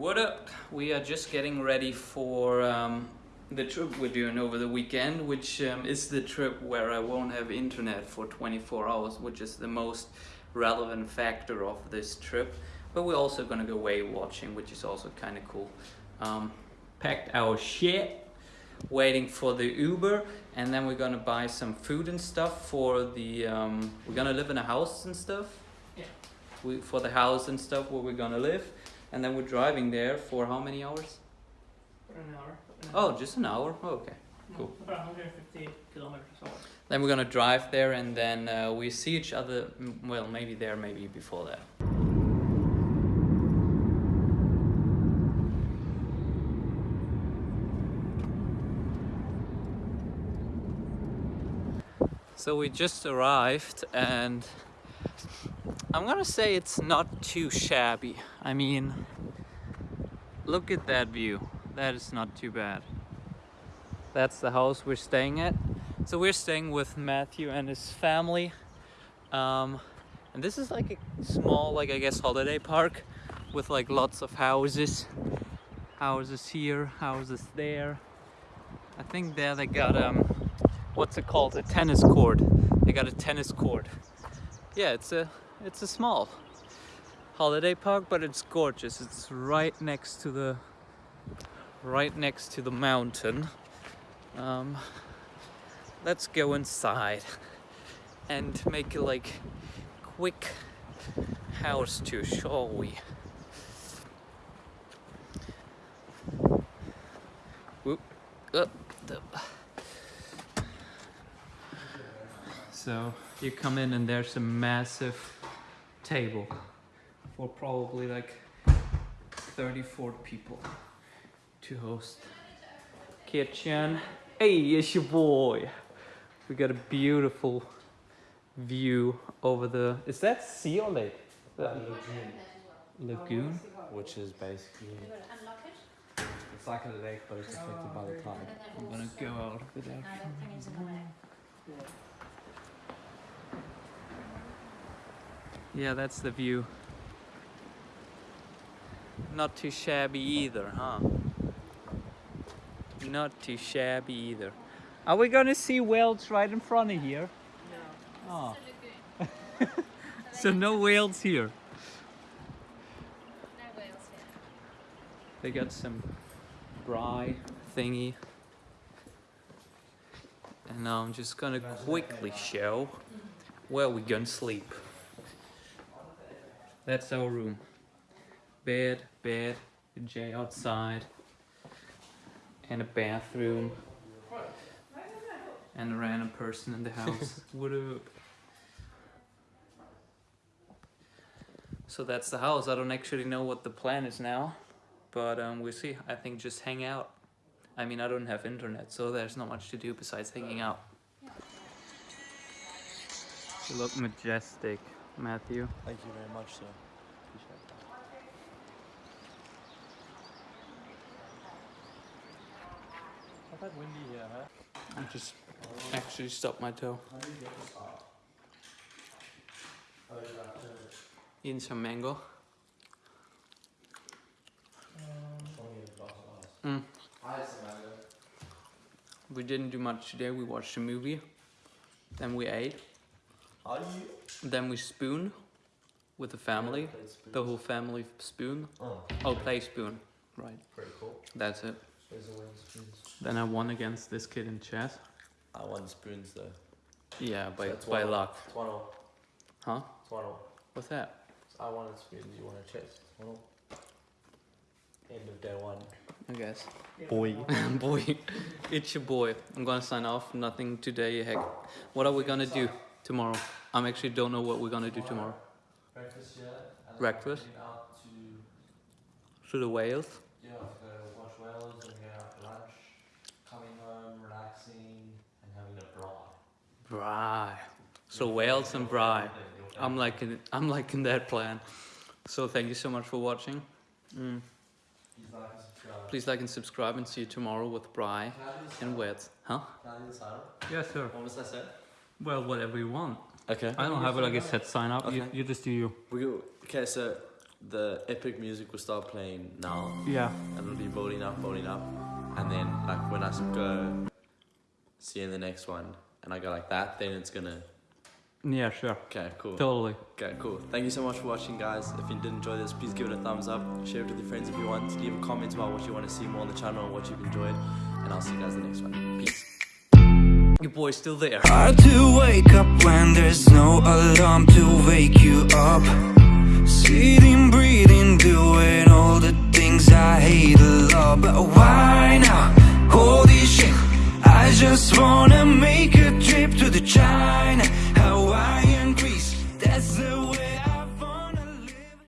What up? We are just getting ready for um, the trip we're doing over the weekend, which um, is the trip where I won't have internet for 24 hours, which is the most relevant factor of this trip. But we're also gonna go whale watching, which is also kind of cool. Um, packed our shit, waiting for the Uber, and then we're gonna buy some food and stuff for the. Um, we're gonna live in a house and stuff. Yeah. We, for the house and stuff where we're gonna live, and then we're driving there for how many hours? For an hour. an Oh, just an hour. Oh, okay. Cool. About 150 kilometers hour. Then we're gonna drive there, and then uh, we see each other. Well, maybe there, maybe before that. So we just arrived, and I'm gonna say it's not too shabby. I mean, look at that view. That is not too bad. That's the house we're staying at. So we're staying with Matthew and his family. Um, and this is like a small, like I guess, holiday park with like lots of houses. Houses here, houses there. I think there they got um, what's it called? A tennis court. They got a tennis court. Yeah, it's a it's a small holiday park, but it's gorgeous. It's right next to the right next to the mountain. Um, let's go inside and make a like quick house tour, shall we? Whoop, up. So you come in and there's a massive table for probably like 34 people to host. Kitchen. Hey, it's your boy. We got a beautiful view over the. Is that sea or lake? The lagoon. which is basically it's like a lake but it's affected by the tide. I'm gonna go out of it actually. Yeah, that's the view. Not too shabby either, huh? Not too shabby either. Are we gonna see whales right in front of here? No. Oh. so no whales here. No whales here. They got some braai thingy. And now I'm just gonna quickly show where we're gonna sleep. That's our room. Bed, bed, a J outside, and a bathroom, and a random person in the house. what up? So that's the house. I don't actually know what the plan is now, but um, we'll see. I think just hang out. I mean, I don't have internet, so there's not much to do besides hanging out. You look majestic, Matthew. Thank you very much, sir. Appreciate that. I've had windy here, huh? I just actually stopped my toe. Eating some mango. Mm. We didn't do much today. We watched a movie. Then we ate. Are you? Then we spoon with the family. The whole family spoon. Oh, Oh, play spoon. Right. pretty cool. That's it. There's a win spoons. Then I won against this kid in chess. I won spoons though. Yeah, by, So by luck. It's one all. Huh? It's one all. What's that? So I wanted spoons, you wanted chess. It's one all. End of day one. I guess. Boy. boy, it's your boy. I'm gonna sign off. Nothing today. Heck, what are we gonna do tomorrow? I'm actually don't know what we're gonna do tomorrow. Breakfast, yeah. And Breakfast? out to To the whales. Yeah, go watch whales and go out for lunch, coming home, relaxing, and having a bra. Braai. So whales and braai. I'm liking it. I'm liking that plan. So thank you so much for watching. Mm. Please like and subscribe and see you tomorrow with Bry and Wet. Huh? Can I do the sign up? Yeah, sure. What was I say? Well, whatever you want. Okay. I don't have like a set sign up. You, Okay. you just do you. We go, okay, so the epic music will start playing now, Yeah. and it'll be building up, building up, and then like when I go see you in the next one, and I go like that, then it's gonna. Yeah, sure. Okay, cool. Totally. Okay, cool. Thank you so much for watching, guys. If you did enjoy this, please give it a thumbs up, share it with your friends if you want, leave a comment about what you want to see more on the channel and what you've enjoyed, and I'll see you guys in the next one. Peace. Your boy's still there. Hard to wake up when there's no alarm to wake you up. Sitting, breathing, doing all the things I hate a lot. But why now? Holy shit. I just wanna make a trip to the China.